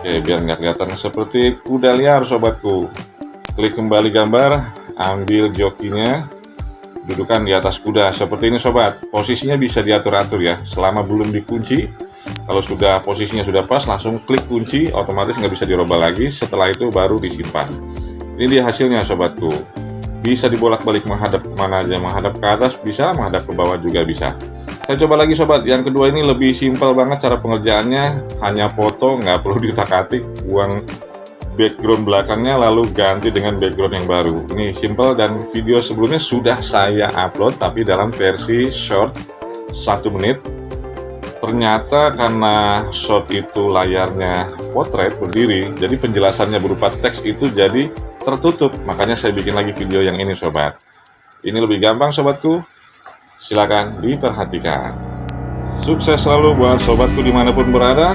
Oke, biar nggak kelihatan seperti kuda liar sobatku. Klik kembali gambar, ambil jokinya, dudukan di atas kuda seperti ini sobat. Posisinya bisa diatur-atur ya, selama belum dikunci. Kalau sudah posisinya sudah pas, langsung klik kunci, otomatis nggak bisa dirubah lagi. Setelah itu baru disimpan. Ini dia hasilnya sobatku. Bisa dibolak-balik menghadap mana aja, menghadap ke atas bisa, menghadap ke bawah juga bisa. Saya coba lagi sobat, yang kedua ini lebih simpel banget cara pengerjaannya, hanya foto, nggak perlu ditak-atik, buang background belakangnya lalu ganti dengan background yang baru. Ini simple dan video sebelumnya sudah saya upload tapi dalam versi short 1 menit. Ternyata karena short itu layarnya potret berdiri, jadi penjelasannya berupa teks itu jadi tertutup. Makanya saya bikin lagi video yang ini sobat. Ini lebih gampang sobatku. Silakan diperhatikan. Sukses selalu buat sobatku di mana pun berada.